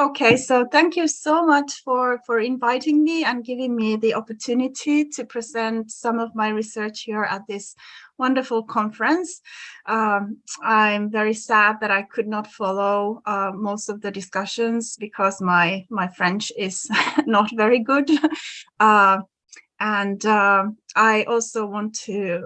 Okay, so thank you so much for, for inviting me and giving me the opportunity to present some of my research here at this wonderful conference. Um, I'm very sad that I could not follow uh, most of the discussions because my, my French is not very good. Uh, and uh, I also want to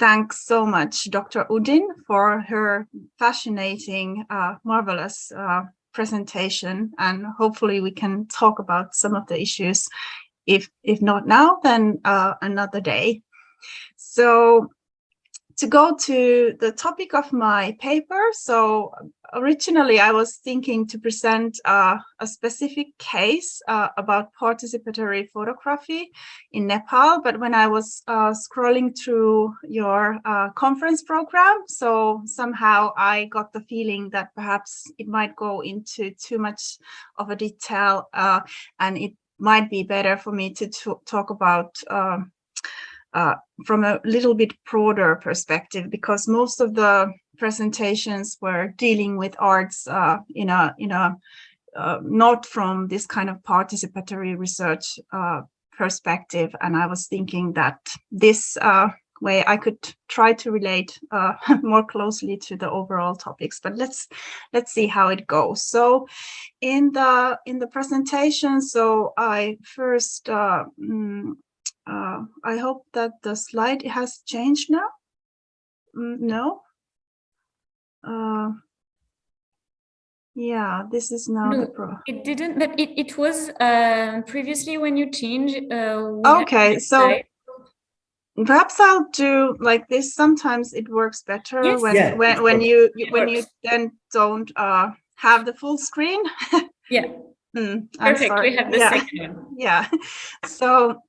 uh, thank so much Dr. Udin for her fascinating, uh, marvelous uh, presentation. And hopefully we can talk about some of the issues, if, if not now, then uh, another day. So to go to the topic of my paper, so originally I was thinking to present uh, a specific case uh, about participatory photography in Nepal, but when I was uh, scrolling through your uh, conference program, so somehow I got the feeling that perhaps it might go into too much of a detail uh, and it might be better for me to talk about um, uh, from a little bit broader perspective because most of the presentations were dealing with arts uh, in a in a uh, not from this kind of participatory research uh, perspective. And I was thinking that this uh, way I could try to relate more closely to the overall topics but let's let's see how it goes. So in the in the presentation so I first mm, I hope that the slide has changed now mm, no uh, yeah, this is now no, the pro. It didn't, but it, it was uh, previously when you change. Uh, okay, so perhaps I'll do like this. Sometimes it works better yes. when yeah, when when you, you when you then don't uh, have the full screen. yeah. Mm, Perfect. We have the yeah. second one. Yeah. So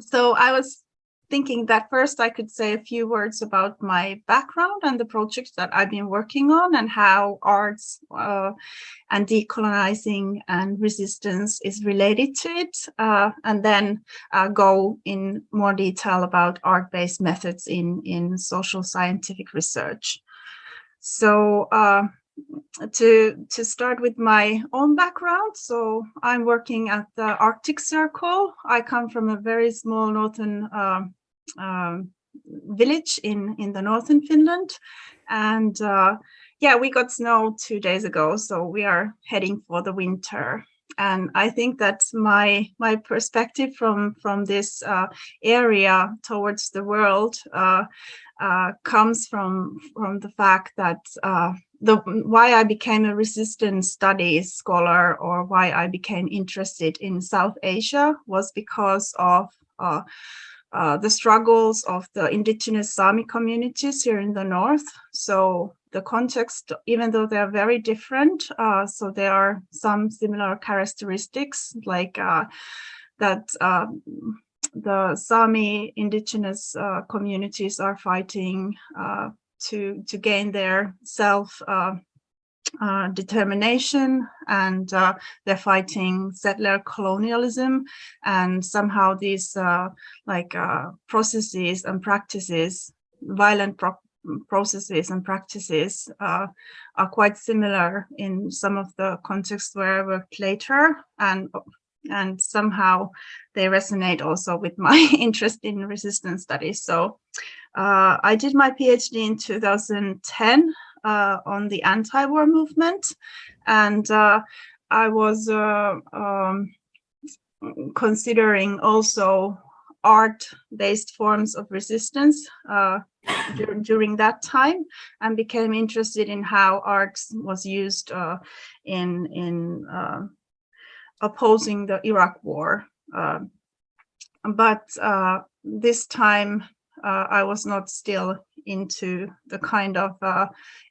so I was thinking that first I could say a few words about my background and the projects that I've been working on and how arts uh, and decolonizing and resistance is related to it, uh, and then uh, go in more detail about art-based methods in, in social scientific research. So uh, to to start with my own background. So i'm working at the arctic circle. I come from a very small northern uh, uh, village in in the northern finland. And uh, yeah we got snow two days ago so we are heading for the winter. And I think that my my perspective from from this uh, area towards the world uh, uh, comes from from the fact that uh, the why I became a resistance studies scholar or why I became interested in South Asia was because of uh, uh, the struggles of the indigenous Sami communities here in the north. So the context, even though they are very different, uh, so there are some similar characteristics like uh, that um, the Sami indigenous uh, communities are fighting uh, to to gain their self uh, uh, determination and uh, they're fighting settler colonialism. And somehow these uh, like uh, processes and practices violent pro processes and practices uh, are quite similar in some of the contexts where I worked later. And and somehow they resonate also with my interest in resistance studies. So uh, I did my PhD in 2010 uh, on the anti-war movement, and uh, I was uh, um, considering also art-based forms of resistance uh, during that time, and became interested in how art was used uh, in in opposing the Iraq War. but this time uh, I was not still into the kind of uh,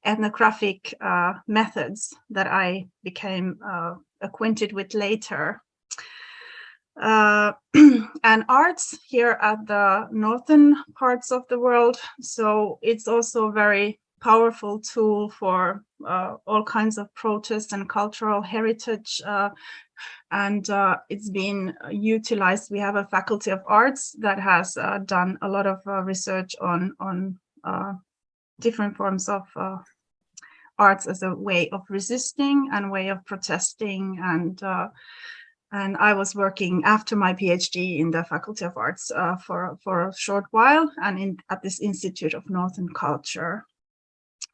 ethnographic uh, methods that I became uh, acquainted with later. Uh, and arts here at the northern parts of the world, so it's also a very powerful tool for uh, all kinds of protests and cultural heritage and uh, it's been utilized. We have a faculty of arts that has uh, done a lot of uh, research on on uh, different forms of uh, arts as a way of resisting and way of protesting and uh, and I was working after my PhD in the Faculty of Arts uh, for for a short while and in at this Institute of Northern Culture,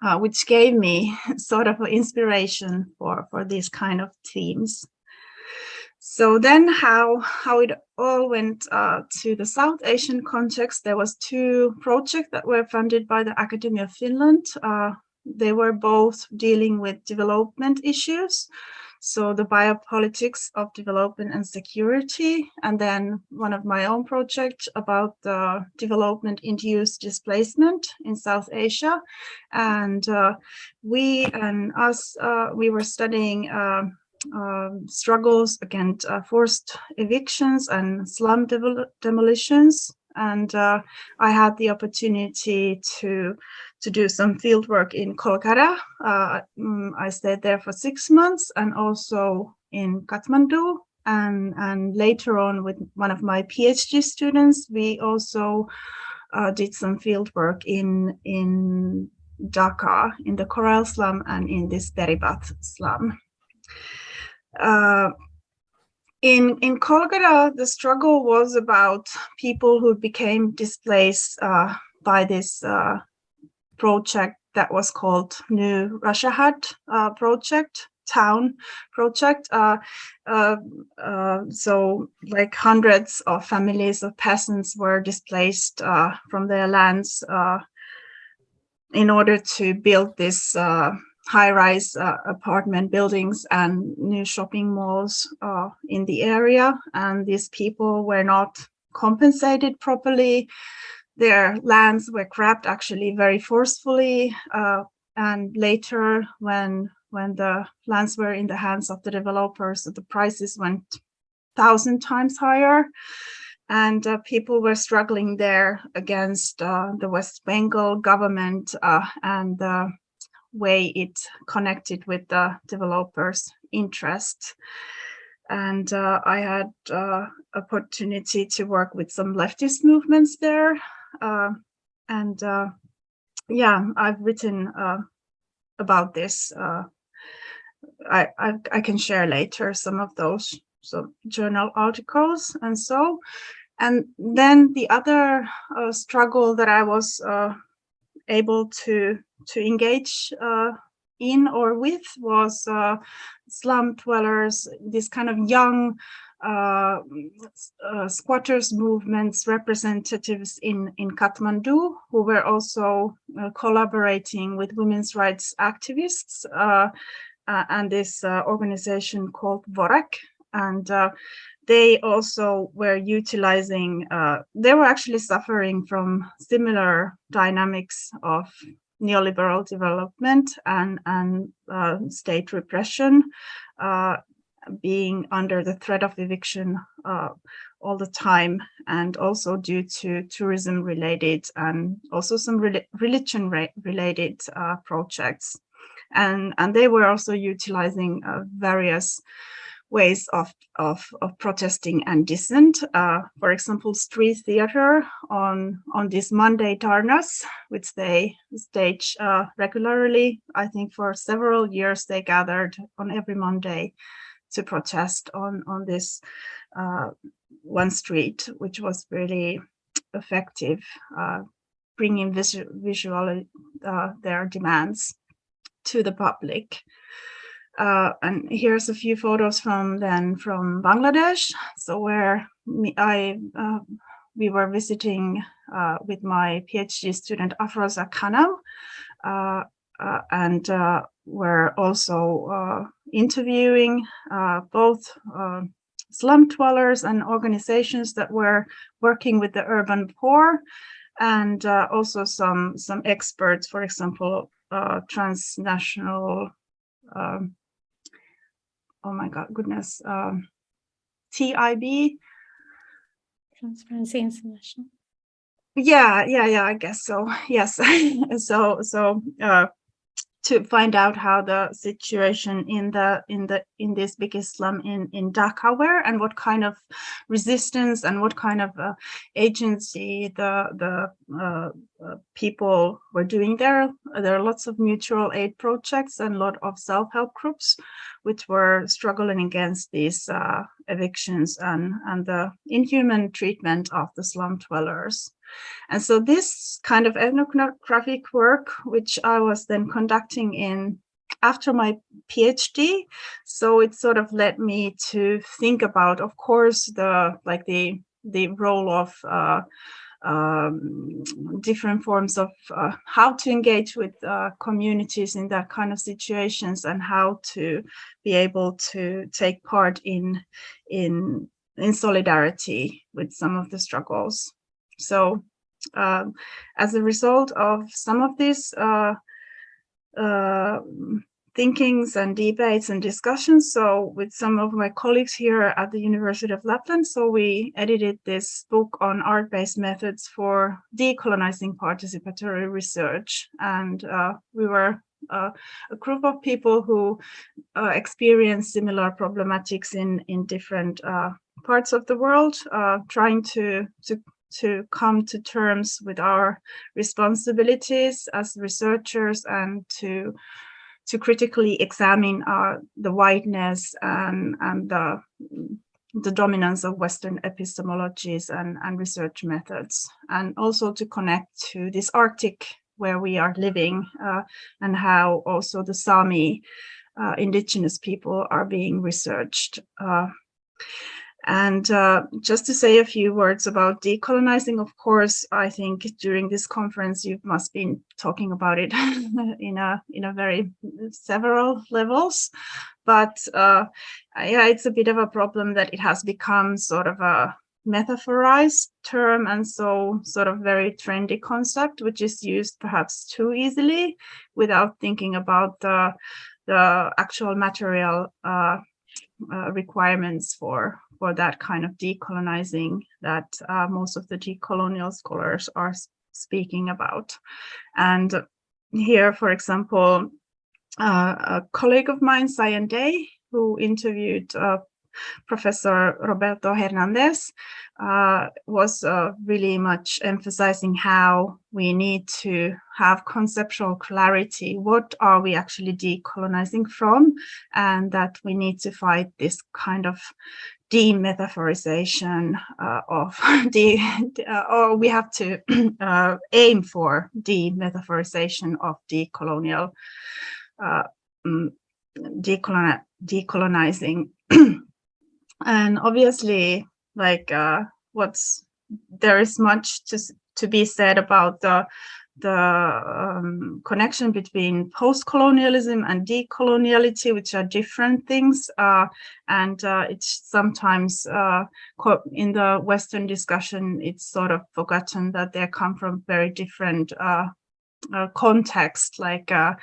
uh, which gave me sort of inspiration for for these kind of themes. So then how, how it all went uh, to the South Asian context, there was two projects that were funded by the Academy of Finland. Uh, they were both dealing with development issues. So the biopolitics of development and security, and then one of my own project about the development induced displacement in South Asia. And uh, we and us, uh, we were studying uh, um, struggles against uh, forced evictions and slum demolitions. And uh, I had the opportunity to to do some field work in Kolkata. Uh, mm, I stayed there for six months and also in Kathmandu. And, and later on with one of my PhD students, we also uh, did some field work in, in Dhaka, in the Korail slum and in this Beribat slum. Uh, in in Kolkata, the struggle was about people who became displaced uh, by this uh, project that was called New Rajarhat uh, project, town project. Uh, so like hundreds of families of peasants were displaced from their lands in order to build this high-rise uh, apartment buildings and new shopping malls uh, in the area. And these people were not compensated properly. Their lands were grabbed actually very forcefully. Uh, and later when, when the lands were in the hands of the developers, the prices went thousand times higher and uh, people were struggling there against uh, the West Bengal government uh, and the way it connected with the developers' interest. And uh, I had uh, opportunity to work with some leftist movements there. Uh, and uh, yeah, I've written uh, about this. Uh, I, I, I can share later some of those so journal articles and so. And then the other struggle that I was able to to engage uh, in or with was uh, slum dwellers, this kind of young uh, uh, squatters movements representatives in, in Kathmandu who were also uh, collaborating with women's rights activists uh, and this organization called WOREC. And they also were utilizing, uh, they were actually suffering from similar dynamics of neoliberal development and, and uh, state repression, uh, being under the threat of eviction uh, all the time, and also due to tourism related and also some re religion related uh, projects. And, and they were also utilizing uh, various ways of, of, of protesting and dissent. Uh, for example, street theater on, on this Monday Dharnas, which they stage uh, regularly. I think for several years they gathered on every Monday to protest on, on this uh, one street, which was really effective, uh, bringing visu visually uh, their demands to the public. Uh, and here's a few photos from then from Bangladesh. So where me, I uh, we were visiting uh, with my PhD student Afroza Khanam, uh, uh, and uh, we're also interviewing both slum dwellers and organizations that were working with the urban poor, and also some some experts, for example, transnational um, oh my god, goodness, um, TIB. Transparency International. Yeah, yeah, yeah, I guess so. Yes. so, so, uh, to find out how the situation in the in the in this biggest slum in in Dhaka were and what kind of resistance and what kind of uh, agency the the uh, uh, people were doing there. There are lots of mutual aid projects and a lot of self-help groups which were struggling against these uh, evictions and and the inhuman treatment of the slum dwellers. And so this kind of ethnographic work, which I was then conducting in after my PhD, so it sort of led me to think about, of course, the like the the role of uh, um, different forms of uh, how to engage with uh, communities in that kind of situations and how to be able to take part in in in solidarity with some of the struggles. So um, as a result of some of these uh, uh, thinkings and debates and discussions. So with some of my colleagues here at the University of Lapland, so we edited this book on art-based methods for decolonizing participatory research. And uh, we were uh, a group of people who uh, experience similar problematics in, in different uh, parts of the world, trying to, to to come to terms with our responsibilities as researchers and to to critically examine uh, the whiteness and, and the, the dominance of Western epistemologies and, and research methods, and also to connect to this Arctic where we are living uh, and how also the Sami uh, indigenous people are being researched. Uh, and uh, just to say a few words about decolonizing, of course, I think during this conference you must be talking about it in a in a very several levels. But uh, yeah, it's a bit of a problem that it has become sort of a metaphorized term and so sort of very trendy concept, which is used perhaps too easily without thinking about the the actual material uh, uh, requirements for for that kind of decolonizing that uh, most of the decolonial scholars are speaking about. And here, for example, uh, a colleague of mine, Cyan Day, who interviewed uh, Professor Roberto Hernandez uh, was uh, really much emphasizing how we need to have conceptual clarity. What are we actually decolonizing from? And that we need to fight this kind of demetaphorization uh, of the, uh, or we have to uh, aim for demetaphorization of decolonial, uh, mm, decoloni decolonizing. And obviously like uh, what's there is much to to be said about the the um, connection between post-colonialism and decoloniality, which are different things. Uh, and uh, it's sometimes uh, in the Western discussion, it's sort of forgotten that they come from very different uh, uh, contexts, like uh,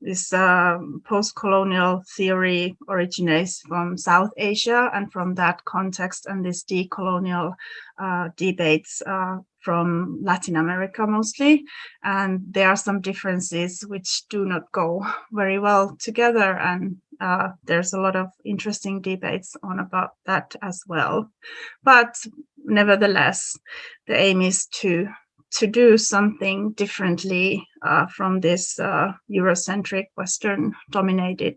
this uh, post-colonial theory originates from South Asia and from that context and this decolonial uh, debates uh, from Latin America mostly. And there are some differences which do not go very well together. And uh, there's a lot of interesting debates on about that as well. But nevertheless, the aim is to to do something differently uh, from this uh, Eurocentric Western dominated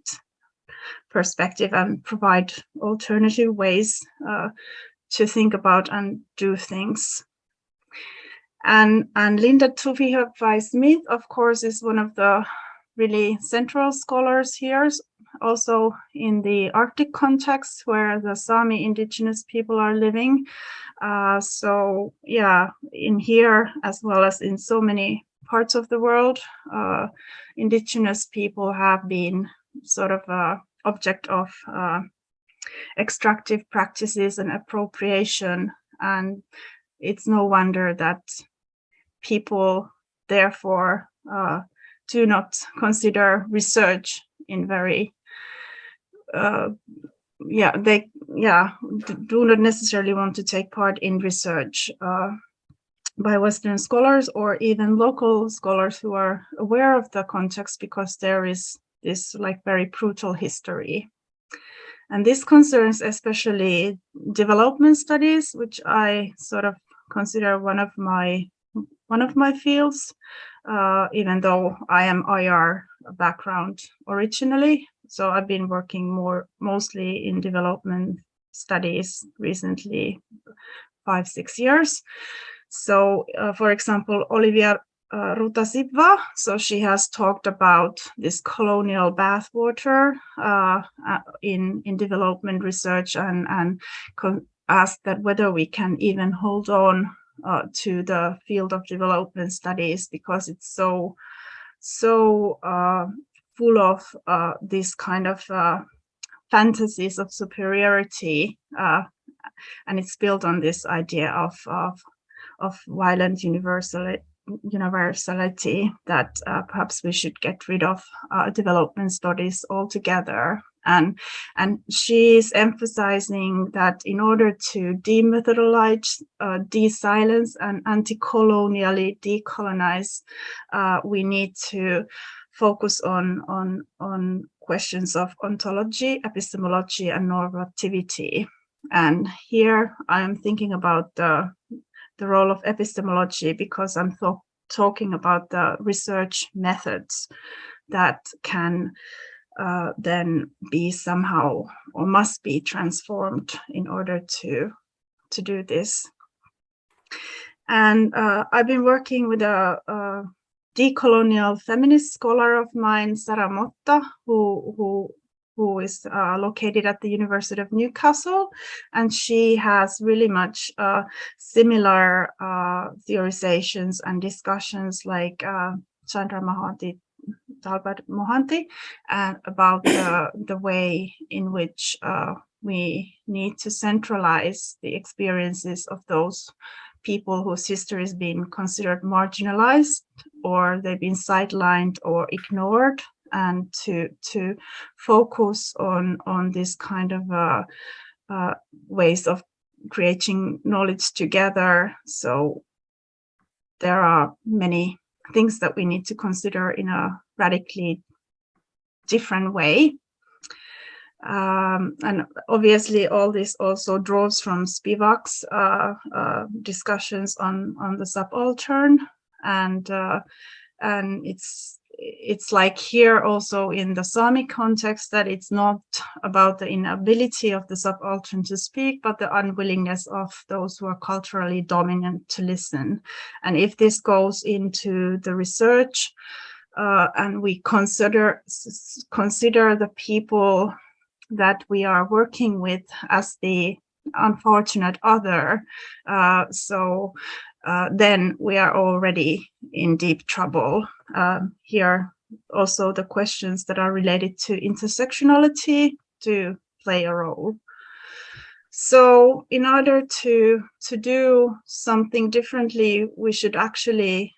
perspective and provide alternative ways uh, to think about and do things. And, and Linda Tuhiwai Smith, of course, is one of the really central scholars here, also in the Arctic context where the Sami indigenous people are living. Uh, so yeah, in here as well as in so many parts of the world, uh, indigenous people have been sort of a object of uh, extractive practices and appropriation. And it's no wonder that people therefore uh, do not consider research in very uh, yeah, they yeah do not necessarily want to take part in research uh, by Western scholars or even local scholars who are aware of the context because there is this like very brutal history. And this concerns especially development studies, which I sort of consider one of my one of my fields, uh, even though I am IR background originally. So I've been working more mostly in development studies recently, five, six years. So uh, for example, Olivia uh, Rutazibwa, so she has talked about this colonial bathwater uh, uh, in, in development research and, and asked that whether we can even hold on uh, to the field of development studies because it's so, so uh, full of uh, this kind of fantasies of superiority and it's built on this idea of, of of violent universality universality that uh, perhaps we should get rid of uh, development studies altogether. And, and she's emphasizing that in order to demythologize, uh, de-silence and anti-colonially decolonize, uh, we need to focus on, on, on questions of ontology, epistemology, and normativity. And here I'm thinking about the the role of epistemology because I'm talking about the research methods that can uh, then be somehow or must be transformed in order to to do this. And uh, I've been working with a, a, decolonial feminist scholar of mine, Sara Motta, who, who who is uh, located at the University of Newcastle, and she has really much uh, similar uh, theorizations and discussions like uh, Chandra Mohanty, Talpade Mohanty, uh, about the, the way in which uh, we need to centralize the experiences of those people whose history has been considered marginalized or they've been sidelined or ignored and to to focus on on this kind of uh, uh, ways of creating knowledge together. So there are many things that we need to consider in a radically different way. Um, and obviously all this also draws from Spivak's uh, uh, discussions on, on the subaltern and uh, and it's it's like here also in the Sami context that it's not about the inability of the subaltern to speak, but the unwillingness of those who are culturally dominant to listen. And if this goes into the research uh, and we consider consider the people that we are working with as the unfortunate other, uh, so uh, then we are already in deep trouble. Um, here also the questions that are related to intersectionality to play a role. So in order to, to do something differently, we should actually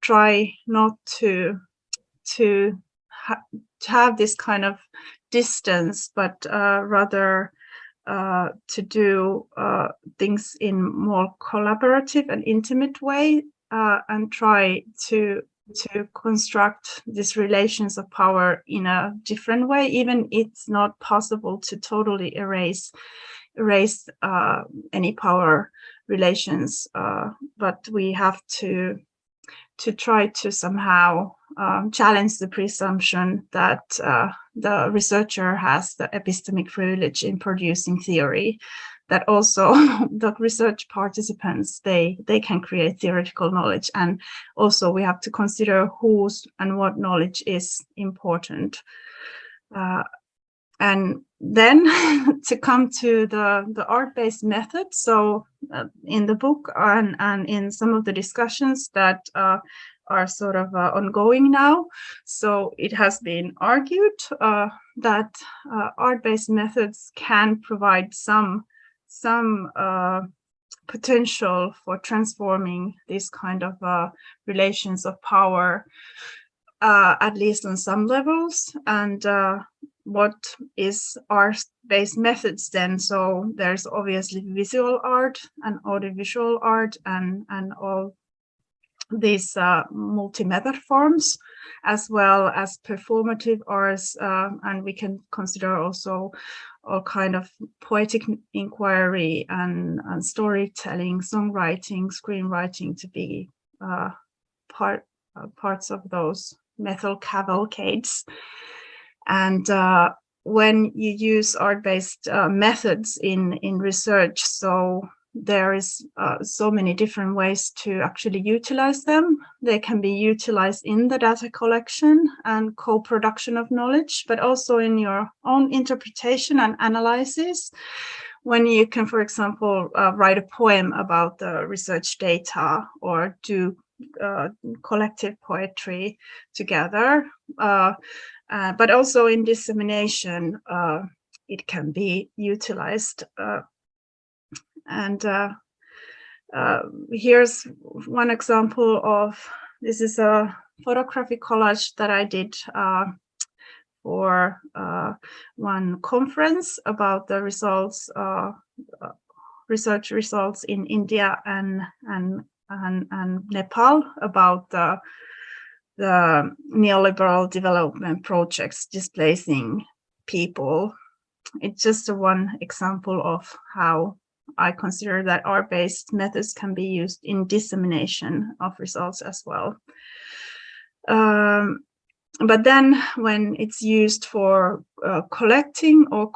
try not to, to, ha to have this kind of distance, but uh, rather uh, to do uh, things in more collaborative and intimate way and try to to construct these relations of power in a different way even it's not possible to totally erase erase uh, any power relations uh, but we have to to try to somehow um, challenge the presumption that uh, the researcher has the epistemic privilege in producing theory, that also the research participants, they, they can create theoretical knowledge. And also we have to consider whose and what knowledge is important. Uh, and then to come to the, the art-based method. So uh, in the book and, and in some of the discussions that uh, are sort of uh, ongoing now. So it has been argued uh, that uh, art-based methods can provide some, some uh, potential for transforming these kind of uh, relations of power, uh, at least on some levels. And what is art-based methods then? So there's obviously visual art and audiovisual art and, and all these uh, multi-method forms, as well as performative arts, uh, and we can consider also all kind of poetic inquiry and, and storytelling, songwriting, screenwriting to be uh, part uh, parts of those metal cavalcades. And uh, when you use art-based uh, methods in, in research, so there is uh, so many different ways to actually utilize them. They can be utilized in the data collection and co-production of knowledge, but also in your own interpretation and analysis. When you can, for example, uh, write a poem about the research data or do uh, collective poetry together, uh, uh, but also in dissemination, uh, it can be utilized and uh, uh, here's one example of, this is a photographic collage that I did uh, for uh, one conference about the results, uh, uh, research results in India and, and, and, and Nepal about the, the neoliberal development projects displacing people. It's just one example of how I consider that art-based methods can be used in dissemination of results as well. Um, but then when it's used for uh, collecting or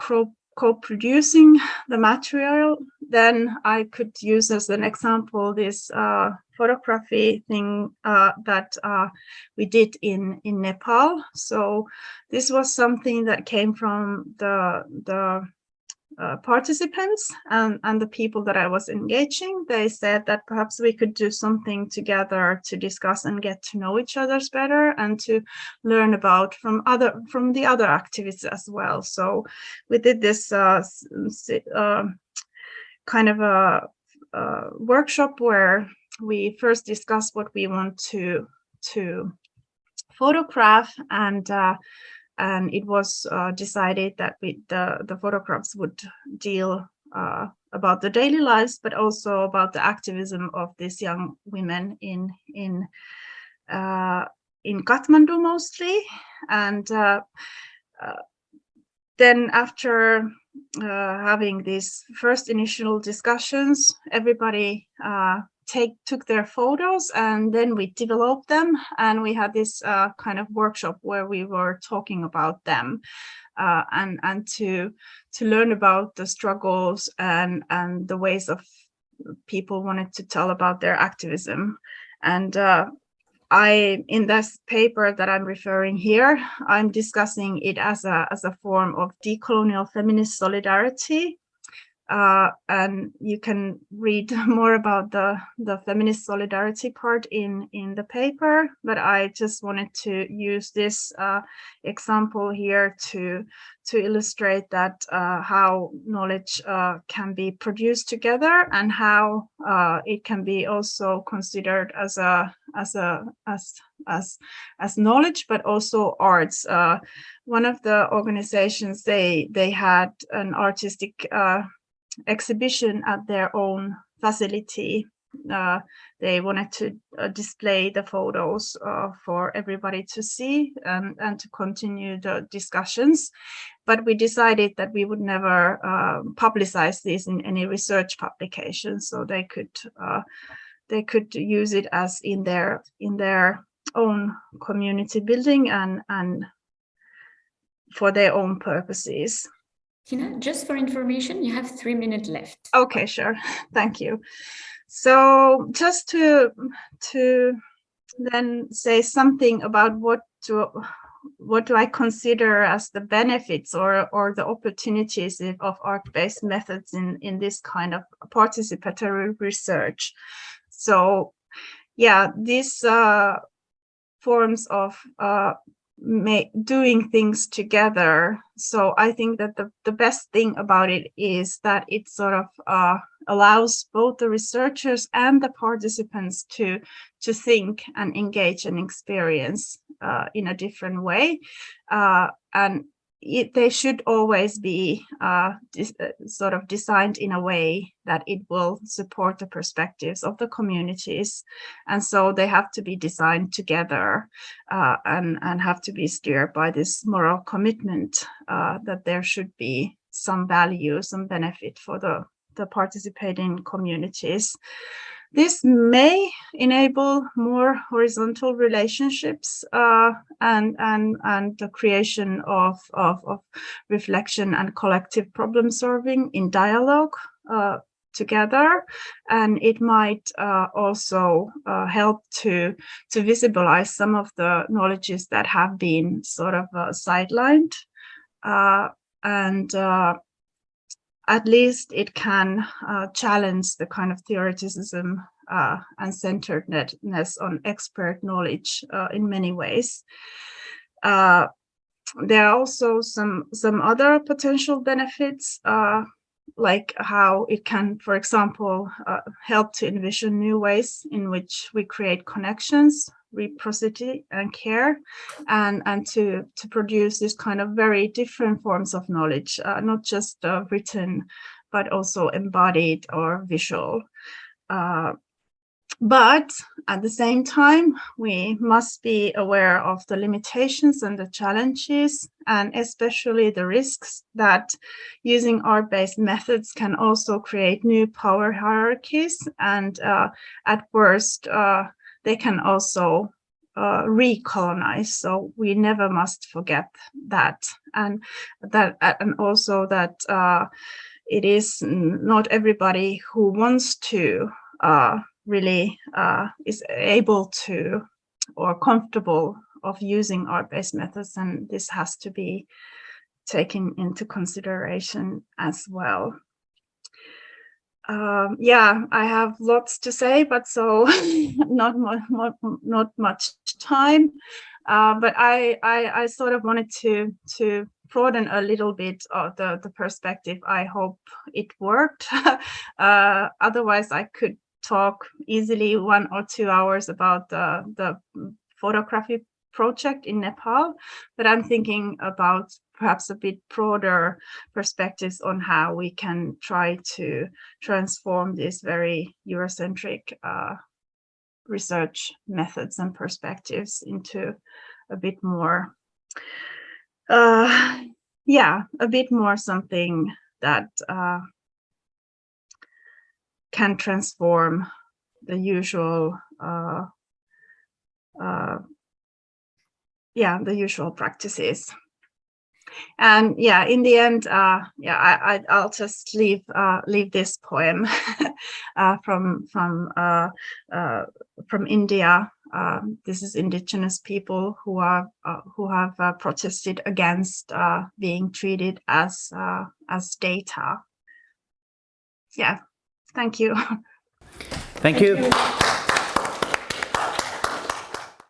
co-producing the material, then I could use as an example this uh, photography thing uh, that uh, we did in, in Nepal. So this was something that came from the, the uh, participants and, and the people that I was engaging, they said that perhaps we could do something together to discuss and get to know each other's better and to learn about from other from the other activities as well. So we did this uh, uh, kind of a, a workshop where we first discussed what we want to to photograph and uh, and it was uh, decided that we, the, the photographs would deal uh, about the daily lives, but also about the activism of these young women in in uh, in Kathmandu mostly. And uh, uh, then after having these first initial discussions, everybody take took their photos and then we developed them. And we had this uh, kind of workshop where we were talking about them uh, and and to to learn about the struggles and and the ways of people wanted to tell about their activism. And uh, I, in this paper that I'm referring here, I'm discussing it as a, as a form of decolonial feminist solidarity uh, and you can read more about the, the feminist solidarity part in, in the paper, but I just wanted to use this uh, example here to, to illustrate that uh, how knowledge uh, can be produced together and how uh, it can be also considered as a as a as as as knowledge, but also arts. Uh, one of the organizations they they had an artistic exhibition at their own facility. Uh, they wanted to uh, display the photos uh, for everybody to see and, and to continue the discussions. But we decided that we would never um, publicize this in any research publication, so they could uh, they could use it as in their in their own community building and and for their own purposes. Tina, just for information, you have three minutes left. Okay, sure. Thank you. So just to to then say something about what to what do I consider as the benefits or or the opportunities of art-based methods in in this kind of participatory research. So yeah, these uh, forms of uh, doing things together. So I think that the, the best thing about it is that it sort of uh, allows both the researchers and the participants to, to think and engage and experience uh, in a different way. Uh, and it, they should always be uh, uh, sort of designed in a way that it will support the perspectives of the communities. And so they have to be designed together uh, and, and have to be steered by this moral commitment uh, that there should be some value, some benefit for the, the participating communities. This may enable more horizontal relationships uh, and, and, and the creation of, of, of reflection and collective problem solving in dialogue uh, together. And it might uh, also uh, help to, to visibilize some of the knowledges that have been sort of uh, sidelined. Uh, and at least it can uh, challenge the kind of theoreticism uh, and centeredness on expert knowledge uh, in many ways. Uh, there are also some some other potential benefits, uh, like how it can, for example, uh, help to envision new ways in which we create connections reciprocity and care and and to to produce this kind of very different forms of knowledge uh, not just uh, written but also embodied or visual. Uh, but at the same time we must be aware of the limitations and the challenges and especially the risks that using art-based methods can also create new power hierarchies and uh, at worst uh, they can also uh, recolonize. So we never must forget that, and that, and also that uh, it is not everybody who wants to uh, really uh, is able to or comfortable of using art-based methods, and this has to be taken into consideration as well um, yeah, I have lots to say, but so not much, not much time. Uh, but I, I, I sort of wanted to to broaden a little bit of the the perspective. I hope it worked. uh, otherwise, I could talk easily one or two hours about the the photography project in Nepal. But I'm thinking about perhaps a bit broader perspectives on how we can try to transform these very Eurocentric uh, research methods and perspectives into a bit more, uh, yeah, a bit more something that uh, can transform the usual uh, uh, yeah, the usual practices and yeah in the end uh yeah i, I will just leave uh leave this poem uh from from uh uh from india um this is indigenous people who are uh, who have uh, protested against uh being treated as uh as data yeah thank you thank, thank you. you.